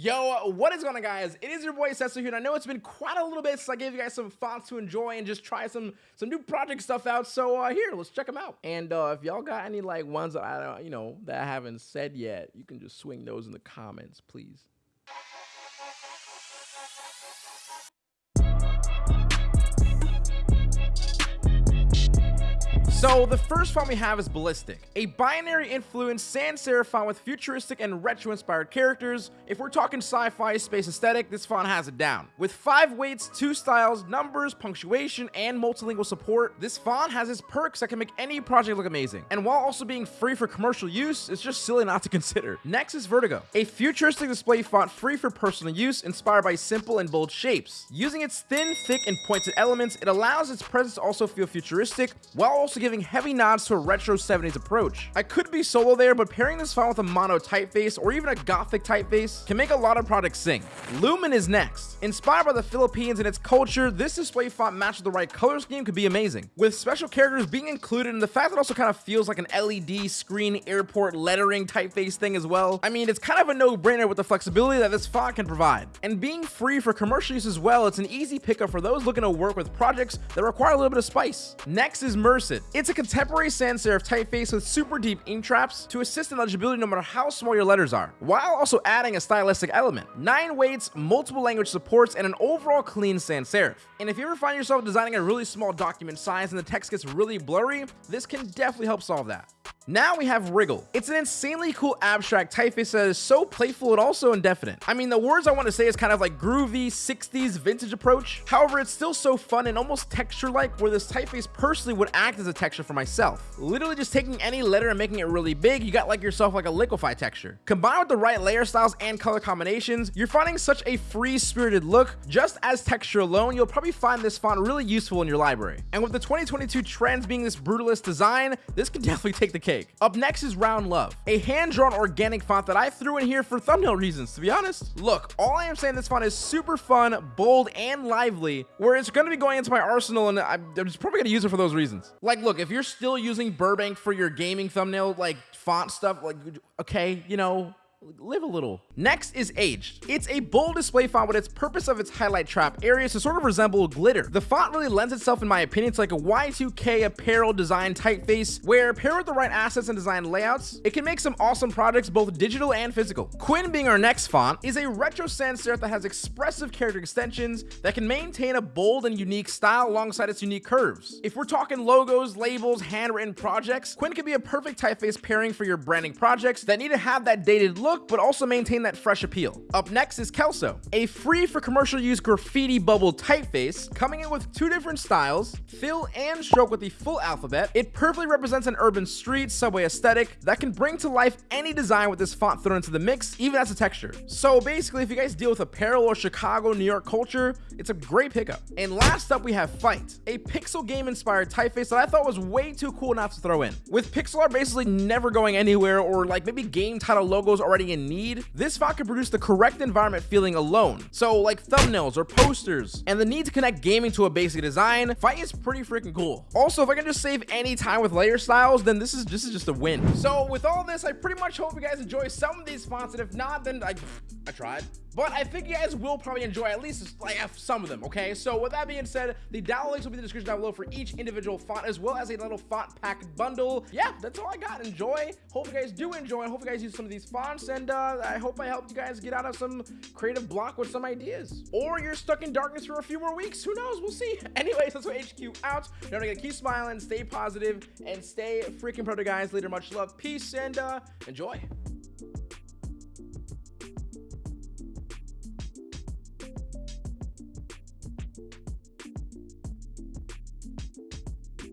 Yo, what is going on guys? It is your boy Setsu here and I know it's been quite a little bit since I gave you guys some fonts to enjoy and just try some some new project stuff out. So uh, here, let's check them out. And uh, if y'all got any like ones that I don't, you know, that I haven't said yet, you can just swing those in the comments, please. So the first font we have is Ballistic, a binary influence sans serif font with futuristic and retro inspired characters. If we're talking sci-fi space aesthetic, this font has it down. With five weights, two styles, numbers, punctuation, and multilingual support, this font has its perks that can make any project look amazing. And while also being free for commercial use, it's just silly not to consider. Next is Vertigo, a futuristic display font free for personal use, inspired by simple and bold shapes. Using its thin, thick, and pointed elements, it allows its presence to also feel futuristic, while also giving giving heavy nods to a retro 70s approach. I could be solo there, but pairing this font with a mono typeface or even a gothic typeface can make a lot of products sing. Lumen is next. Inspired by the Philippines and its culture, this display font matched with the right color scheme could be amazing. With special characters being included and the fact that it also kind of feels like an LED screen airport lettering typeface thing as well. I mean, it's kind of a no-brainer with the flexibility that this font can provide. And being free for commercial use as well, it's an easy pickup for those looking to work with projects that require a little bit of spice. Next is Merced. It's a contemporary sans serif typeface with super deep ink traps to assist in legibility no matter how small your letters are, while also adding a stylistic element. 9 weights, multiple language supports, and an overall clean sans serif. And if you ever find yourself designing a really small document size and the text gets really blurry, this can definitely help solve that. Now we have Wriggle. It's an insanely cool abstract typeface that is so playful and also indefinite. I mean, the words I want to say is kind of like groovy 60s vintage approach. However, it's still so fun and almost texture-like where this typeface personally would act as a texture for myself. Literally just taking any letter and making it really big, you got like yourself like a liquify texture. Combined with the right layer styles and color combinations, you're finding such a free-spirited look. Just as texture alone, you'll probably find this font really useful in your library. And with the 2022 trends being this brutalist design, this can definitely take the cake. Up next is Round Love, a hand-drawn organic font that I threw in here for thumbnail reasons, to be honest. Look, all I am saying this font is super fun, bold, and lively, where it's going to be going into my arsenal, and I'm just probably going to use it for those reasons. Like, look, if you're still using Burbank for your gaming thumbnail, like, font stuff, like, okay, you know, live a little. Next is Aged. It's a bold display font with its purpose of its highlight trap areas to sort of resemble glitter. The font really lends itself, in my opinion, to like a Y2K apparel design typeface, where paired with the right assets and design layouts, it can make some awesome projects, both digital and physical. Quinn being our next font, is a retro sans serif that has expressive character extensions that can maintain a bold and unique style alongside its unique curves. If we're talking logos, labels, handwritten projects, Quinn can be a perfect typeface pairing for your branding projects that need to have that dated look look, but also maintain that fresh appeal. Up next is Kelso, a free for commercial use graffiti bubble typeface, coming in with two different styles, fill and stroke with the full alphabet. It perfectly represents an urban street subway aesthetic that can bring to life any design with this font thrown into the mix, even as a texture. So basically, if you guys deal with apparel or Chicago, New York culture, it's a great pickup. And last up, we have Fight, a pixel game inspired typeface that I thought was way too cool not to throw in. With pixel art basically never going anywhere or like maybe game title logos already in need, this font can produce the correct environment feeling alone. So like thumbnails or posters, and the need to connect gaming to a basic design, Fight is pretty freaking cool. Also, if I can just save any time with layer styles, then this is this is just a win. So with all this, I pretty much hope you guys enjoy some of these fonts, and if not, then I, I tried. But I think you guys will probably enjoy at least like some of them, okay? So with that being said, the download links will be in the description down below for each individual font, as well as a little font pack bundle. Yeah, that's all I got. Enjoy. Hope you guys do enjoy, hope you guys use some of these fonts, and uh, I hope I helped you guys get out of some creative block with some ideas. Or you're stuck in darkness for a few more weeks. Who knows? We'll see. Anyways, that's what HQ out. Remember to keep smiling, stay positive, and stay freaking proto, guys. Later, much love, peace, and uh, enjoy.